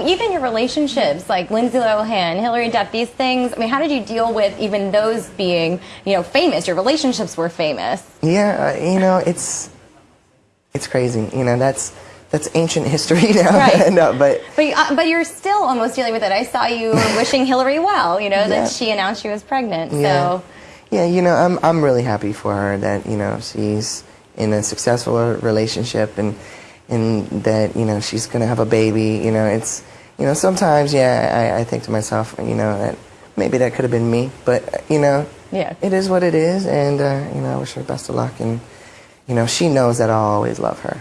even your relationships, like Lindsay Lohan, Hilary Duff, these things. I mean, how did you deal with even those being, you know, famous? Your relationships were famous. Yeah, uh, you know, it's it's crazy. You know, that's that's ancient history now. Right. no, but But uh, but you're still almost dealing with it. I saw you wishing Hilary well. You know Yeah. that she announced she was pregnant. yeah, So yeah, you know, I'm I'm really happy for her that you know she's in a successful relationship and and that you know she's gonna have a baby. You know, it's you know sometimes yeah, I, I think to myself, you know, that maybe that could have been me, but you know, Yeah. it is what it is, and uh, you know, I wish her best of luck, and you know, she knows that I'll always love her.